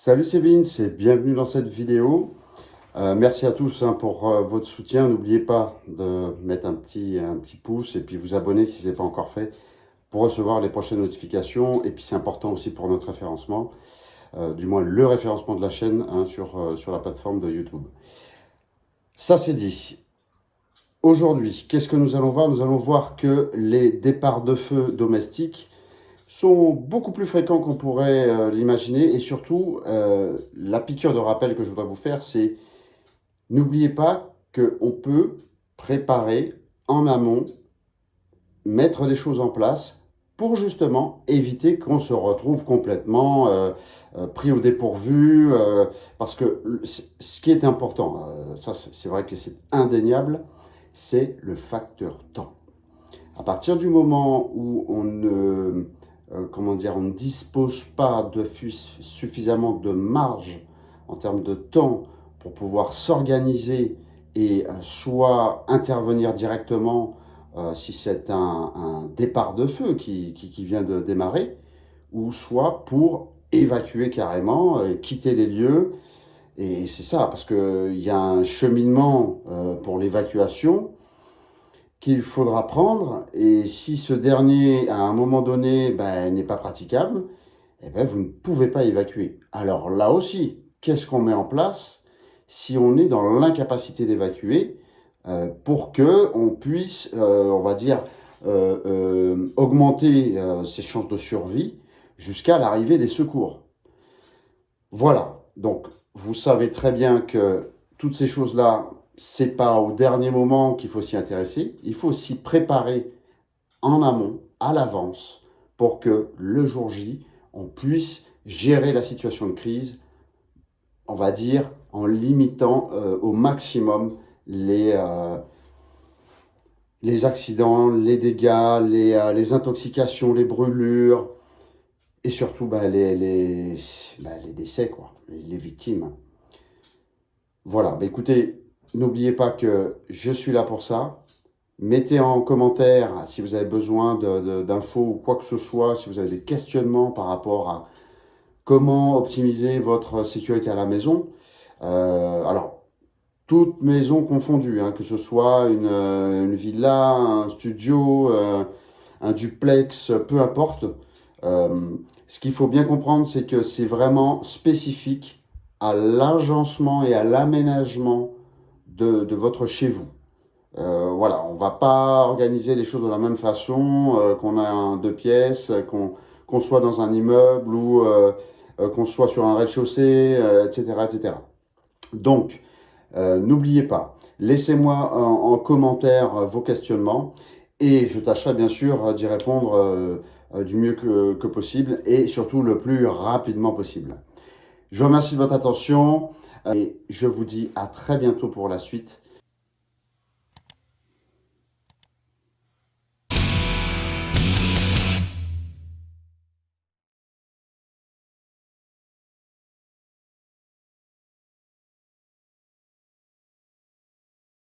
Salut c'est bienvenue dans cette vidéo. Euh, merci à tous hein, pour euh, votre soutien. N'oubliez pas de mettre un petit, un petit pouce et puis vous abonner si ce n'est pas encore fait pour recevoir les prochaines notifications. Et puis c'est important aussi pour notre référencement, euh, du moins le référencement de la chaîne hein, sur, sur la plateforme de YouTube. Ça c'est dit. Aujourd'hui, qu'est-ce que nous allons voir? Nous allons voir que les départs de feu domestiques sont beaucoup plus fréquents qu'on pourrait euh, l'imaginer. Et surtout, euh, la piqûre de rappel que je voudrais vous faire, c'est n'oubliez pas qu'on peut préparer en amont, mettre des choses en place pour justement éviter qu'on se retrouve complètement euh, pris au dépourvu. parce que ce qui est important, ça c'est vrai que c'est indéniable, c'est le facteur temps. À partir du moment où on ne euh, comment dire, on ne dispose pas de suffisamment de marge en termes de temps pour pouvoir s'organiser et euh, soit intervenir directement euh, si c'est un, départ de feu qui, vient de démarrer, ou soit pour évacuer carrément, quitter les lieux. Et c'est ça, parce qu'il y a un cheminement pour l'évacuation, qu'il faudra prendre. Et si ce dernier, à un moment donné, ben, n'est pas praticable, eh ben, vous ne pouvez pas évacuer. Alors là aussi, qu'est-ce qu'on met en place si on est dans l'incapacité d'évacuer euh, pour que on puisse, euh, on va dire, euh, augmenter ses chances de survie jusqu'à l'arrivée des secours? Voilà, donc vous savez très bien que toutes ces choses-là, c'est pas au dernier moment qu'il faut s'y intéresser. Il faut s'y préparer en amont, à l'avance, pour que le jour J, on puisse gérer la situation de crise, on va dire, en limitant euh, au maximum les, euh, les accidents, les dégâts, les, euh, les, intoxications, les brûlures, et surtout bah, les, les, bah, les, décès, quoi, les, victimes. Voilà, bah, écoutez, N'oubliez pas que je suis là pour ça. Mettez en commentaire si vous avez besoin d'infos ou quoi que ce soit, si vous avez des questionnements par rapport à comment optimiser votre sécurité à la maison. Euh, alors, toute maison confondue, hein, que ce soit une, villa, un studio, euh, un duplex, peu importe. Euh, ce qu'il faut bien comprendre, c'est que c'est vraiment spécifique à l'agencement et à l'aménagement de, votre chez vous. Euh, voilà, on va pas organiser les choses de la même façon, euh, qu'on a deux pièces, qu'on soit dans un immeuble ou euh, qu'on soit sur un rez-de-chaussée, etc., etc. Donc, n'oubliez pas, laissez-moi en, commentaire vos questionnements et je tâcherai bien sûr d'y répondre du mieux que possible et surtout le plus rapidement possible. Je vous remercie de votre attention. Et je vous dis à très bientôt pour la suite.